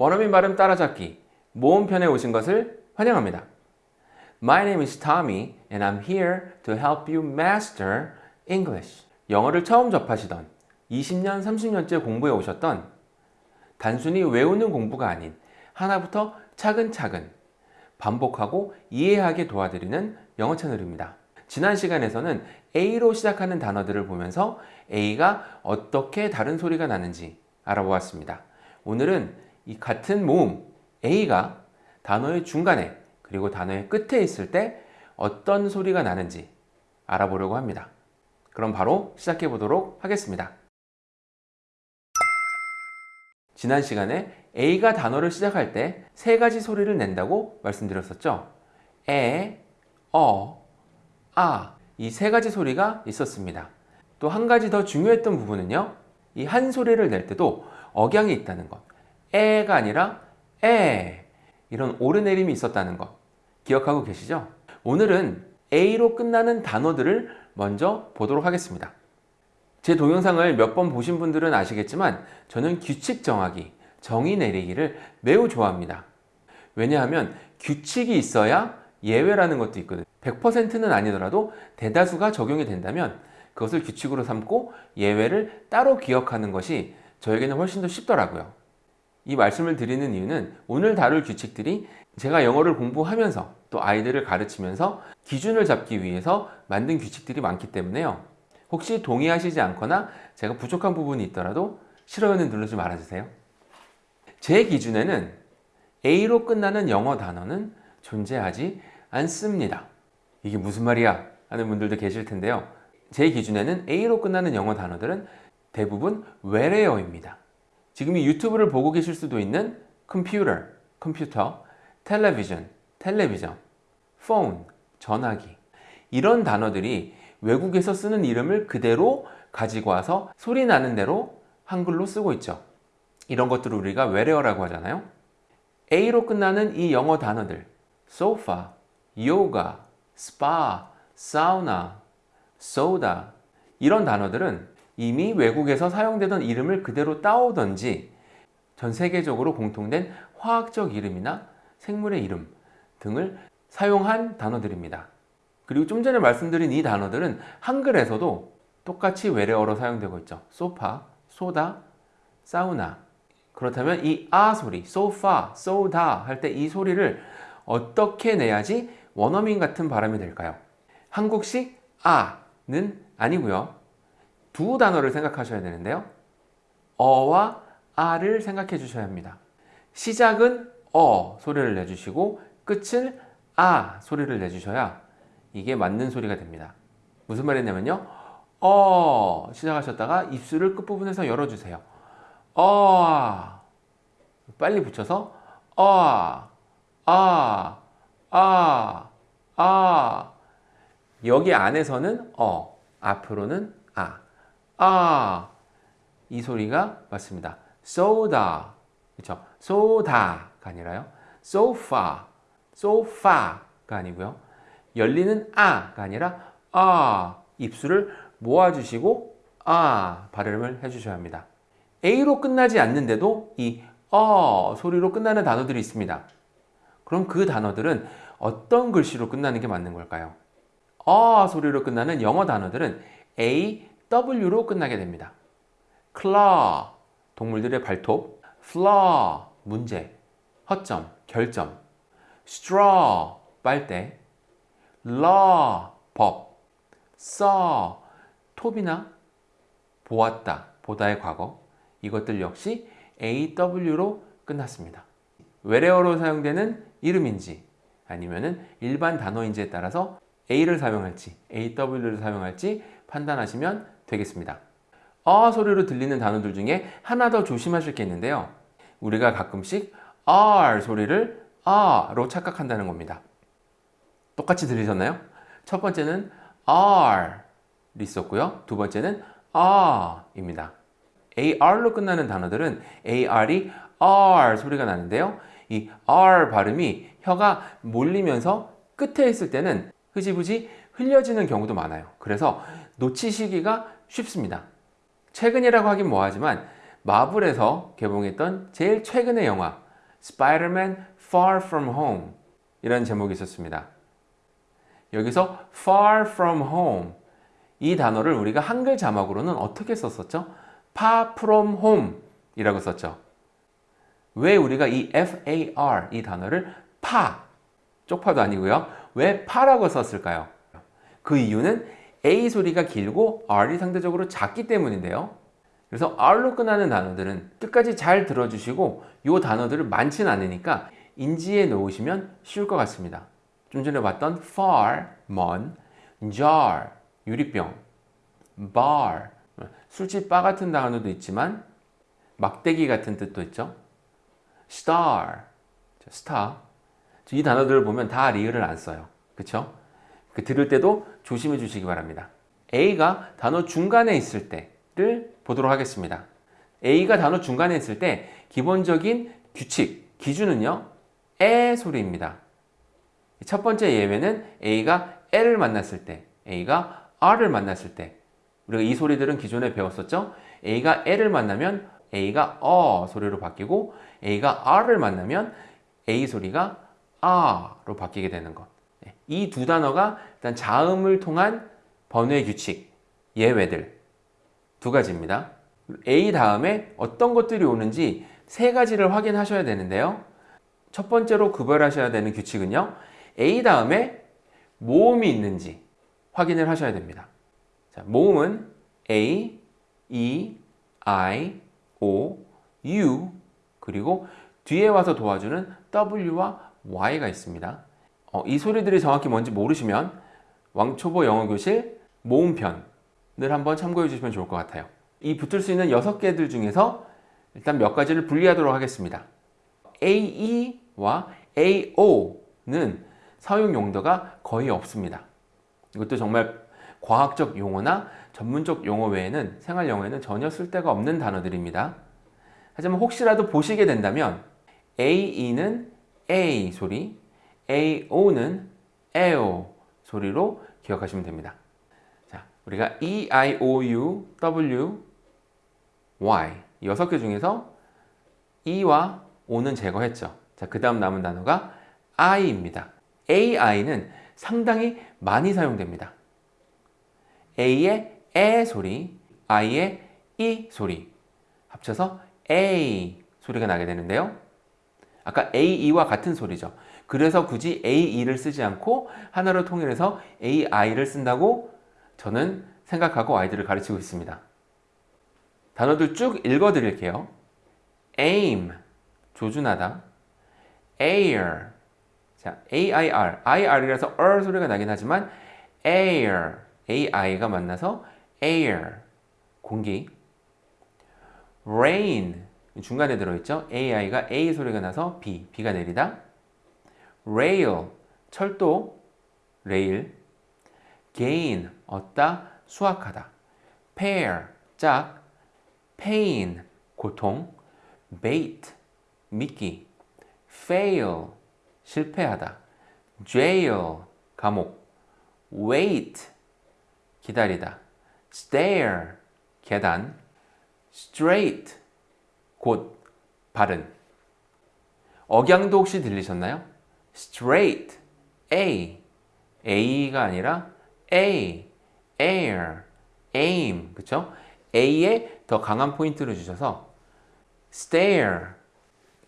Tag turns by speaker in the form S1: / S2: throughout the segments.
S1: 원어민 발음 따라잡기 모음편에 오신 것을 환영합니다. My name is Tommy and I'm here to help you master English. 영어를 처음 접하시던 20년, 30년째 공부해 오셨던 단순히 외우는 공부가 아닌 하나부터 차근차근 반복하고 이해하게 도와드리는 영어 채널입니다. 지난 시간에서는 A로 시작하는 단어들을 보면서 A가 어떻게 다른 소리가 나는지 알아보았습니다. 오늘은 이 같은 모음 A가 단어의 중간에 그리고 단어의 끝에 있을 때 어떤 소리가 나는지 알아보려고 합니다. 그럼 바로 시작해 보도록 하겠습니다. 지난 시간에 A가 단어를 시작할 때 세 가지 소리를 낸다고 말씀드렸었죠. 에, 어, 아 이 세 가지 소리가 있었습니다. 또 한 가지 더 중요했던 부분은요. 이 한 소리를 낼 때도 억양이 있다는 것. 에가 아니라 에 이런 오르내림이 있었다는 것 기억하고 계시죠? 오늘은 A로 끝나는 단어들을 먼저 보도록 하겠습니다. 제 동영상을 몇 번 보신 분들은 아시겠지만 저는 규칙 정하기, 정의 내리기를 매우 좋아합니다. 왜냐하면 규칙이 있어야 예외라는 것도 있거든요. 100%는 아니더라도 대다수가 적용이 된다면 그것을 규칙으로 삼고 예외를 따로 기억하는 것이 저에게는 훨씬 더 쉽더라고요. 이 말씀을 드리는 이유는 오늘 다룰 규칙들이 제가 영어를 공부하면서 또 아이들을 가르치면서 기준을 잡기 위해서 만든 규칙들이 많기 때문에요. 혹시 동의하시지 않거나 제가 부족한 부분이 있더라도 싫어요는 누르지 말아주세요. 제 기준에는 A로 끝나는 영어 단어는 존재하지 않습니다. 이게 무슨 말이야? 하는 분들도 계실 텐데요. 제 기준에는 A로 끝나는 영어 단어들은 대부분 외래어입니다. 지금 이 유튜브를 보고 계실 수도 있는 컴퓨터, 컴퓨터, 텔레비전, 텔레비전, 폰, 전화기 이런 단어들이 외국에서 쓰는 이름을 그대로 가지고 와서 소리 나는 대로 한글로 쓰고 있죠. 이런 것들을 우리가 외래어라고 하잖아요. A로 끝나는 이 영어 단어들 sofa, yoga, spa, sauna, soda 이런 단어들은 이미 외국에서 사용되던 이름을 그대로 따오던지 전 세계적으로 공통된 화학적 이름이나 생물의 이름 등을 사용한 단어들입니다. 그리고 좀 전에 말씀드린 이 단어들은 한글에서도 똑같이 외래어로 사용되고 있죠. 소파, 소다, 사우나 그렇다면 이 아 소리, 소파, 소다 할 때 이 소리를 어떻게 내야지 원어민 같은 발음이 될까요? 한국식 아는 아니고요. 두 단어를 생각하셔야 되는데요. 어와 아를 생각해 주셔야 합니다. 시작은 어 소리를 내주시고 끝을 아 소리를 내주셔야 이게 맞는 소리가 됩니다. 무슨 말이냐면요. 어 시작하셨다가 입술을 끝부분에서 열어주세요. 어 빨리 붙여서 어 아, 아, 아 여기 안에서는 어 앞으로는 아 아, 이 소리가 맞습니다. soda, 그렇죠? soda가 아니라요. sofa, sofa가 아니고요. 열리는 아가 아니라 아, 입술을 모아주시고 아 발음을 해주셔야 합니다. A로 끝나지 않는데도 이 어 소리로 끝나는 단어들이 있습니다. 그럼 그 단어들은 어떤 글씨로 끝나는 게 맞는 걸까요? 어 소리로 끝나는 영어 단어들은 A, W로 끝나게 됩니다. claw, 동물들의 발톱, flaw, 문제, 허점, 결점, straw, 빨대, law, 법, saw, 톱이나 보았다, 보다의 과거. 이것들 역시 AW로 끝났습니다. 외래어로 사용되는 이름인지 아니면 일반 단어인지에 따라서 A를 사용할지 AW를 사용할지 판단하시면 되겠습니다. 어 소리로 들리는 단어들 중에 하나 더 조심하실 게 있는데요. 우리가 가끔씩 R 소리를 R로 착각한다는 겁니다. 똑같이 들리셨나요? 첫 번째는 R 있었고요. 두 번째는 R입니다. AR로 끝나는 단어들은 AR이 R 소리가 나는데요. 이 R 발음이 혀가 몰리면서 끝에 있을 때는 흐지부지 흘려지는 경우도 많아요. 그래서 놓치시기가 쉽습니다. 최근이라고 하긴 뭐하지만 마블에서 개봉했던 제일 최근의 영화 Spider-Man Far From Home 이라는 제목이 있었습니다. 여기서 Far From Home 이 단어를 우리가 한글 자막으로는 어떻게 썼었죠? Far From Home 이라고 썼죠. 왜 우리가 이 FAR 이 단어를 파, 쪽파도 아니고요. 왜 파라고 썼을까요? 그 이유는 A 소리가 길고 R이 상대적으로 작기 때문인데요. 그래서 R로 끝나는 단어들은 끝까지 잘 들어주시고 이 단어들을 많지는 않으니까 인지해 놓으시면 쉬울 것 같습니다. 좀 전에 봤던 far, 먼, jar, 유리병, bar, 술집 바 같은 단어도 있지만 막대기 같은 뜻도 있죠. star, star. 이 단어들을 보면 다 리을을 안 써요. 그쵸? 그 들을 때도 조심해 주시기 바랍니다. A가 단어 중간에 있을 때를 보도록 하겠습니다. A가 단어 중간에 있을 때 기본적인 규칙, 기준은요. 에 소리입니다. 첫 번째 예외는 A가 L을 만났을 때, A가 R을 만났을 때 우리가 이 소리들은 기존에 배웠었죠? A가 L을 만나면 A가 어 소리로 바뀌고 A가 R을 만나면 A 소리가 아로 바뀌게 되는 것. 이 두 단어가 일단 자음을 통한 번외 규칙, 예외들 두 가지입니다. A 다음에 어떤 것들이 오는지 세 가지를 확인하셔야 되는데요. 첫 번째로 구별하셔야 되는 규칙은요. A 다음에 모음이 있는지 확인을 하셔야 됩니다. 자, 모음은 A, E, I, O, U 그리고 뒤에 와서 도와주는 W와 Y가 있습니다. 어, 이 소리들이 정확히 뭔지 모르시면 왕초보 영어교실 모음편을 한번 참고해 주시면 좋을 것 같아요. 이 붙을 수 있는 6개들 중에서 일단 몇 가지를 분리하도록 하겠습니다. AE와 AO는 사용 용도가 거의 없습니다. 이것도 정말 과학적 용어나 전문적 용어 외에는 생활 영어에는 전혀 쓸데가 없는 단어들입니다. 하지만 혹시라도 보시게 된다면 AE는 A 소리, AO는 AO 소리로 기억하시면 됩니다. 자, 우리가 E, I, O, U, W, Y 여섯 개 중에서 E와 O는 제거했죠. 자, 그 다음 남은 단어가 I입니다. AI는 상당히 많이 사용됩니다. A의 에 소리, I의 이 소리 합쳐서 A 소리가 나게 되는데요. 아까 AE와 같은 소리죠. 그래서 굳이 AE를 쓰지 않고 하나로 통일해서 AI를 쓴다고 저는 생각하고 아이들을 가르치고 있습니다. 단어들 쭉 읽어 드릴게요. aim, 조준하다. air, 자, AIR, IR이라서 R 소리가 나긴 하지만 air, AI가 만나서 air, 공기. rain, 중간에 들어있죠. AI가 A 소리가 나서 B, B가 내리다. Rail, 철도, 레일. gain, 얻다, 수확하다. pair, 짝. pain, 고통. bait, 미끼. fail, 실패하다. jail, 감옥. wait, 기다리다. stair, 계단. straight, 곧, 바른. 억양도 혹시 들리셨나요? Straight, A, A가 아니라 A, air, aim, 그쵸? A에 더 강한 포인트를 주셔서 stare,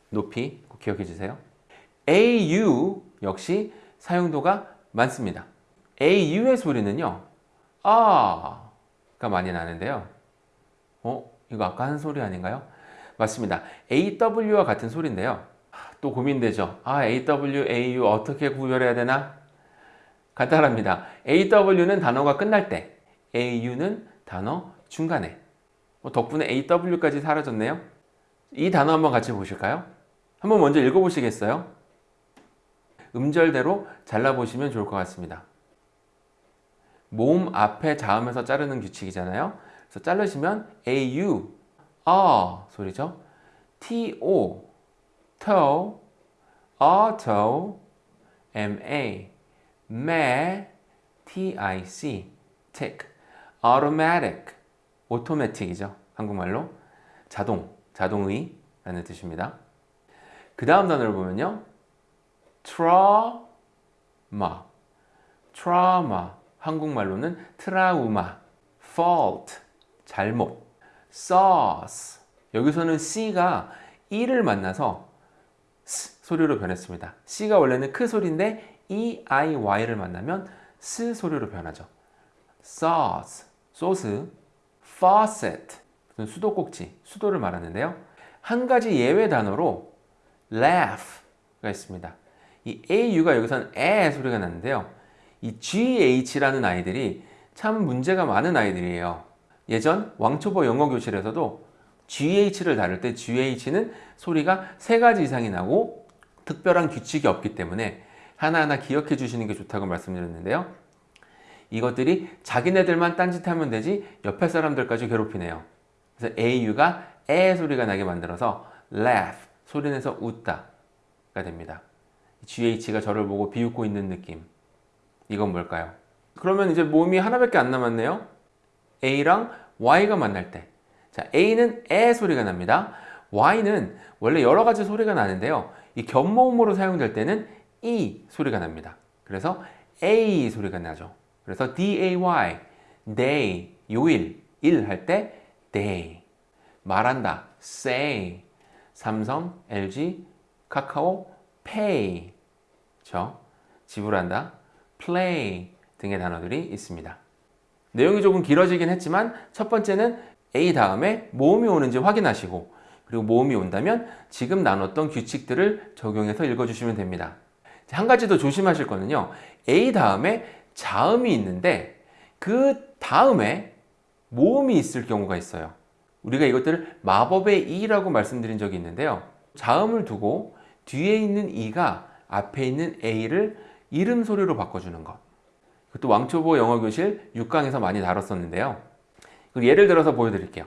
S1: 높이 꼭 기억해 주세요. AU 역시 사용도가 많습니다. AU의 소리는요, 아가 많이 나는데요. 어? 이거 아까 한 소리 아닌가요? 맞습니다. AW와 같은 소리인데요. 또 고민되죠. 아, AW, AU 어떻게 구별해야 되나? 간단합니다. AW는 단어가 끝날 때, AU는 단어 중간에. 뭐 덕분에 AW까지 사라졌네요. 이 단어 한번 같이 보실까요? 한번 먼저 읽어보시겠어요? 음절대로 잘라보시면 좋을 것 같습니다. 모음 앞에 자음에서 자르는 규칙이잖아요. 그래서 자르시면 AU, 아 소리죠. TO, toe, auto, MA, ma, TIC, tick, automatic, automatic이죠. 한국말로 자동, 자동의 라는 뜻입니다. 그 다음 단어를 보면요. trauma, trauma, 한국말로는 트라우마, fault, 잘못, sauce, 여기서는 C가 E를 만나서 S 소리로 변했습니다. C가 원래는 크 소리인데 E, I, Y를 만나면 S 소리로 변하죠. sauce, 소스, faucet, 수도꼭지, 수도를 말하는데요. 한 가지 예외 단어로 laugh가 있습니다. 이 AU가 여기서는 에 소리가 나는데요. 이 GH라는 아이들이 참 문제가 많은 아이들이에요. 예전 왕초보 영어 교실에서도 GH를 다룰 때 GH는 소리가 세 가지 이상이 나고 특별한 규칙이 없기 때문에 하나하나 기억해 주시는 게 좋다고 말씀드렸는데요. 이것들이 자기네들만 딴짓하면 되지 옆에 사람들까지 괴롭히네요. 그래서 AU가 에 소리가 나게 만들어서 laugh, 소리내서 웃다가 됩니다. GH가 저를 보고 비웃고 있는 느낌. 이건 뭘까요? 그러면 이제 몸이 하나밖에 안 남았네요. A랑 Y가 만날 때. 자, A는 에 소리가 납니다. Y는 원래 여러 가지 소리가 나는데요. 이 겹모음으로 사용될 때는 E 소리가 납니다. 그래서 A 소리가 나죠. 그래서 D-A-Y, day, 요일, 일 할 때 day. 말한다, say. 삼성, LG, 카카오, pay. 그렇죠? 지불한다, play 등의 단어들이 있습니다. 내용이 조금 길어지긴 했지만 첫 번째는 A 다음에 모음이 오는지 확인하시고 그리고 모음이 온다면 지금 나눴던 규칙들을 적용해서 읽어주시면 됩니다. 한 가지 더 조심하실 거는요. A 다음에 자음이 있는데 그 다음에 모음이 있을 경우가 있어요. 우리가 이것들을 마법의 이라고 말씀드린 적이 있는데요. 자음을 두고 뒤에 있는 이가 앞에 있는 A를 이름 소리로 바꿔주는 것. 그것도 왕초보 영어교실 6강에서 많이 다뤘었는데요. 예를 들어서 보여드릴게요.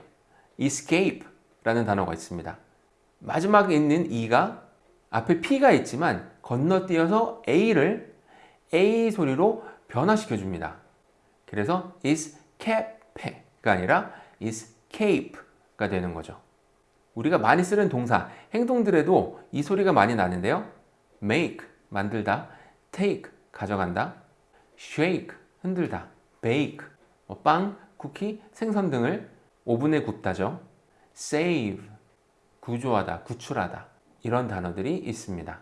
S1: escape라는 단어가 있습니다. 마지막에 있는 E가 앞에 P가 있지만 건너뛰어서 A를 A 소리로 변화시켜 줍니다. 그래서 escape가 아니라 escape가 되는 거죠. 우리가 많이 쓰는 동사, 행동들에도 이 소리가 많이 나는데요. make, 만들다, take, 가져간다, shake, 흔들다, bake, 뭐 빵, 쿠키, 생선 등을 오븐에 굽다죠. save, 구조하다, 구출하다 이런 단어들이 있습니다.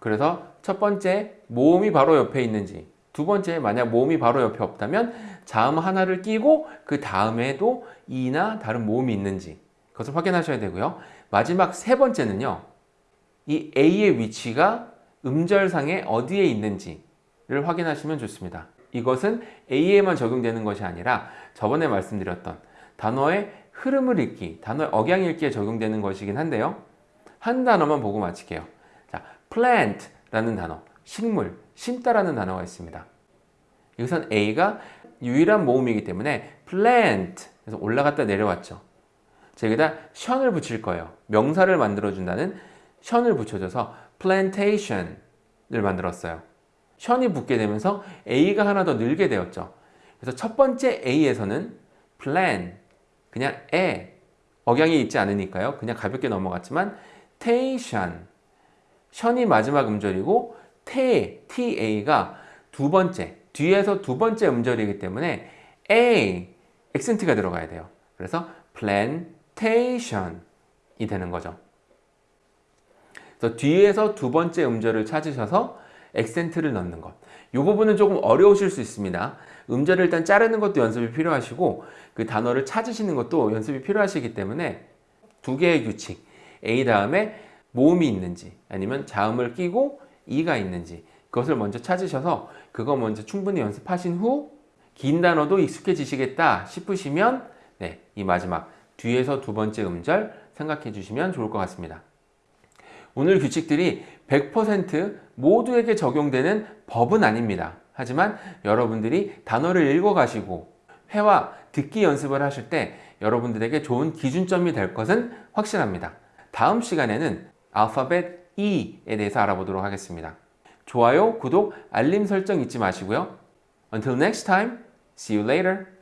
S1: 그래서 첫 번째 모음이 바로 옆에 있는지 두 번째 만약 모음이 바로 옆에 없다면 자음 하나를 끼고 그 다음에도 이나 다른 모음이 있는지 그것을 확인하셔야 되고요. 마지막 세 번째는요. 이 A의 위치가 음절상에 어디에 있는지를 확인하시면 좋습니다. 이것은 A에만 적용되는 것이 아니라 저번에 말씀드렸던 단어의 흐름을 읽기, 단어의 억양 읽기에 적용되는 것이긴 한데요. 한 단어만 보고 마칠게요. 자, plant라는 단어, 식물, 심다라는 단어가 있습니다. 여기선 A가 유일한 모음이기 때문에 plant, 그래서 올라갔다 내려왔죠. 여기다 션을 붙일 거예요. 명사를 만들어준다는 션을 붙여줘서 plantation을 만들었어요. 션이 붙게 되면서 A가 하나 더 늘게 되었죠. 그래서 첫 번째 A에서는 plan, 그냥 에, 억양이 있지 않으니까요. 그냥 가볍게 넘어갔지만 tation, 션이 마지막 음절이고 테, ta가 두 번째, 뒤에서 두 번째 음절이기 때문에 a, 액센트가 들어가야 돼요. 그래서 plantation이 되는 거죠. 그래서 뒤에서 두 번째 음절을 찾으셔서 액센트를 넣는 것. 이 부분은 조금 어려우실 수 있습니다. 음절을 일단 자르는 것도 연습이 필요하시고 그 단어를 찾으시는 것도 연습이 필요하시기 때문에 두 개의 규칙 A 다음에 모음이 있는지 아니면 자음을 끼고 E가 있는지 그것을 먼저 찾으셔서 그거 먼저 충분히 연습하신 후 긴 단어도 익숙해지시겠다 싶으시면 네, 이 마지막 뒤에서 두 번째 음절 생각해 주시면 좋을 것 같습니다. 오늘 규칙들이 100% 모두에게 적용되는 법은 아닙니다. 하지만 여러분들이 단어를 읽어가시고 회화, 듣기 연습을 하실 때 여러분들에게 좋은 기준점이 될 것은 확실합니다. 다음 시간에는 알파벳 E에 대해서 알아보도록 하겠습니다. 좋아요, 구독, 알림 설정 잊지 마시고요. Until next time, see you later.